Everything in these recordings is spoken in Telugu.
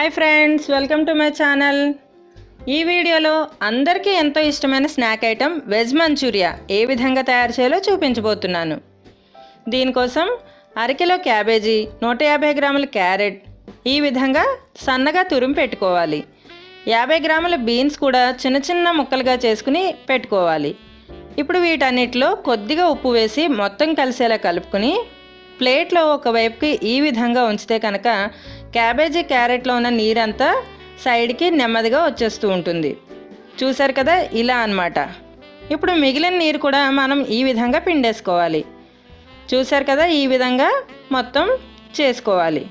Hi friends welcome to my channel. ఈ వీడియోలో అందరికీ ఎంతో ఇష్టమైన స్నాక్ ఐటెం వెజ్ మంచూరియా ఏ విధంగా తయారు చేయాలో చూపించబోతున్నాను. దీనికోసం అరకిలో క్యాబేజీ నూట యాభై గ్రాముల క్యారెట్ ఈ విధంగా సన్నగా తురిమి పెట్టుకోవాలి. యాభై గ్రాముల బీన్స్ కూడా చిన్న చిన్న ముక్కలుగా చేసుకుని పెట్టుకోవాలి. ఇప్పుడు వీటన్నిటిలో కొద్దిగా ఉప్పు వేసి మొత్తం కలిసేలా కలుపుకొని ప్లేట్లో ఒకవైపుకి ఈ విధంగా ఉంచితే కనుక క్యాబేజీ క్యారెట్లో ఉన్న నీరంతా సైడ్కి నెమ్మదిగా వచ్చేస్తూ ఉంటుంది. చూసారు కదా? ఇలా అన్నమాట. ఇప్పుడు మిగిలిన నీరు కూడా మనం ఈ విధంగా పిండేసుకోవాలి. చూసారు కదా? ఈ విధంగా మొత్తం చేసుకోవాలి.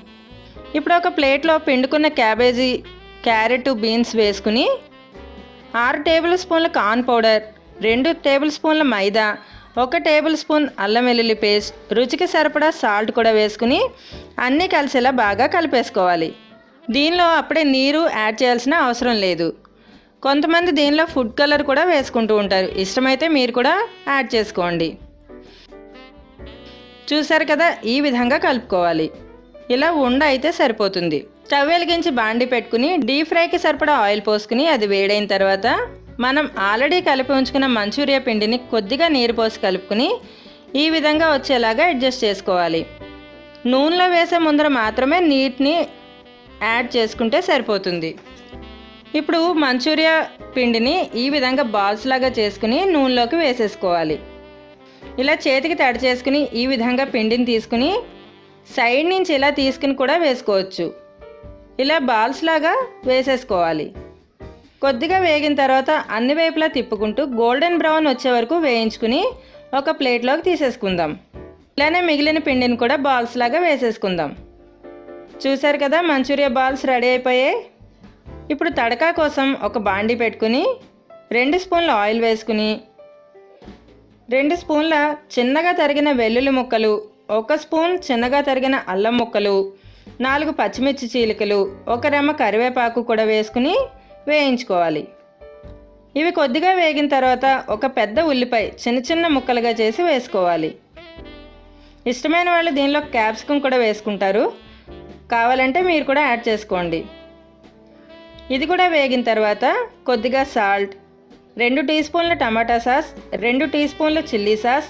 ఇప్పుడు ఒక ప్లేట్లో పిండుకున్న క్యాబేజీ క్యారెట్ బీన్స్ వేసుకుని ఆరు టేబుల్ స్పూన్ల కార్న్ పౌడర్ రెండు టేబుల్ స్పూన్ల మైదా ఒక టేబుల్ స్పూన్ అల్లం వెల్లుల్లి పేస్ట్ రుచికి సరిపడా సాల్ట్ కూడా వేసుకుని అన్నీ కలిసేలా బాగా కలిపేసుకోవాలి. దీనిలో అప్పుడే నీరు యాడ్ చేయాల్సిన అవసరం లేదు. కొంతమంది దీనిలో ఫుడ్ కలర్ కూడా వేసుకుంటూ ఉంటారు. ఇష్టమైతే మీరు కూడా యాడ్ చేసుకోండి. చూసారు కదా ఈ విధంగా కలుపుకోవాలి. ఇలా ఉండ అయితే సరిపోతుంది. స్టవ్ వెలిగించి బాండి పెట్టుకుని డీప్ ఫ్రైకి సరిపడా ఆయిల్ పోసుకుని అది వేడైన తర్వాత మనం ఆల్రెడీ కలిపి ఉంచుకున్న మంచూరియా పిండిని కొద్దిగా నీరు పోసి కలుపుకుని ఈ విధంగా వచ్చేలాగా అడ్జస్ట్ చేసుకోవాలి. నూనెలో వేసే ముందర మాత్రమే నీటిని యాడ్ చేసుకుంటే సరిపోతుంది. ఇప్పుడు మంచూరియా పిండిని ఈ విధంగా బాల్స్ లాగా చేసుకుని నూనెలోకి వేసేసుకోవాలి. ఇలా చేతికి తడి చేసుకుని ఈ విధంగా పిండిని తీసుకుని సైడ్ నుంచి ఇలా తీసుకుని కూడా వేసుకోవచ్చు. ఇలా బాల్స్ లాగా వేసేసుకోవాలి. కొద్దిగా వేగిన తర్వాత అన్ని వైపులా తిప్పుకుంటూ గోల్డెన్ బ్రౌన్ వచ్చే వరకు వేయించుకుని ఒక ప్లేట్లోకి తీసేసుకుందాం. ఇలానే మిగిలిన పిండిని కూడా బాల్స్ లాగా వేసేసుకుందాం. చూసారు కదా మంచూరియా బాల్స్ రెడీ అయిపోయాయి. ఇప్పుడు తడకా కోసం ఒక బాండి పెట్టుకుని రెండు స్పూన్ల ఆయిల్ వేసుకుని రెండు స్పూన్ల చిన్నగా తరిగిన వెల్లుల్లి ముక్కలు ఒక స్పూన్ చిన్నగా తరిగిన అల్లం ముక్కలు నాలుగు పచ్చిమిర్చి చీలికలు ఒక రెమ్మ కరివేపాకు కూడా వేసుకుని వేయించుకోవాలి. ఇవి కొద్దిగా వేగిన తర్వాత ఒక పెద్ద ఉల్లిపాయ చిన్న చిన్న ముక్కలుగా చేసి వేసుకోవాలి. ఇష్టమైన వాళ్ళు దీనిలో క్యాప్సికం కూడా వేసుకుంటారు. కావాలంటే మీరు కూడా యాడ్ చేసుకోండి. ఇది కూడా వేగిన తర్వాత కొద్దిగా సాల్ట్ రెండు టీ స్పూన్ల టమాటా సాస్ రెండు టీ స్పూన్ల చిల్లీ సాస్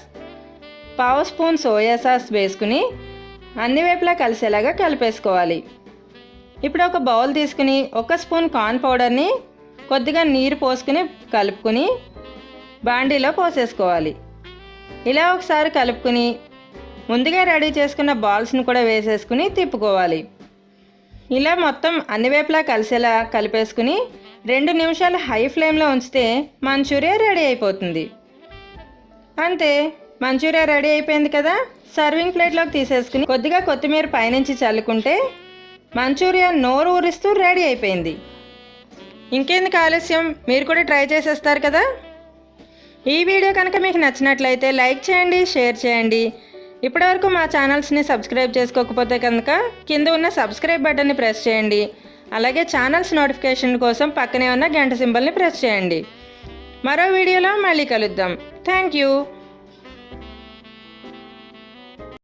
పావు స్పూన్ సోయా సాస్ వేసుకుని అన్ని వైపులా కలిసేలాగా కలిపేసుకోవాలి. ఇప్పుడు ఒక బౌల్ తీసుకుని ఒక స్పూన్ కార్న్ పౌడర్ని కొద్దిగా నీరు పోసుకుని కలుపుకుని బాండీలో పోసేసుకోవాలి. ఇలా ఒకసారి కలుపుకుని ముందుగా రెడీ చేసుకున్న బాల్స్ని కూడా వేసేసుకుని తిప్పుకోవాలి. ఇలా మొత్తం అన్ని వైపులా కలిసేలా కలిపేసుకుని రెండు నిమిషాలు హై ఫ్లేమ్లో ఉంచితే మంచూరియా రెడీ అయిపోతుంది. అంతే మంచూరియా రెడీ అయిపోయింది కదా? సర్వింగ్ ప్లేట్లోకి తీసేసుకుని కొద్దిగా కొత్తిమీర పైనుంచి చల్లుకుంటే మంచూరియా నోరు ఊరిస్తూ రెడీ అయిపోయింది. ఇంకెందుకు ఆలస్యం? మీరు కూడా ట్రై చేసేస్తారు కదా? ఈ వీడియో కనుక మీకు నచ్చినట్లయితే లైక్ చేయండి షేర్ చేయండి. ఇప్పటివరకు మా ఛానల్స్ని సబ్స్క్రైబ్ చేసుకోకపోతే కనుక కింద ఉన్న సబ్స్క్రైబ్ బటన్ని ప్రెస్ చేయండి. అలాగే ఛానల్స్ నోటిఫికేషన్ కోసం పక్కనే ఉన్న గంట సింబల్ని ప్రెస్ చేయండి. మరో వీడియోలో మళ్ళీ కలుద్దాం. Thank you.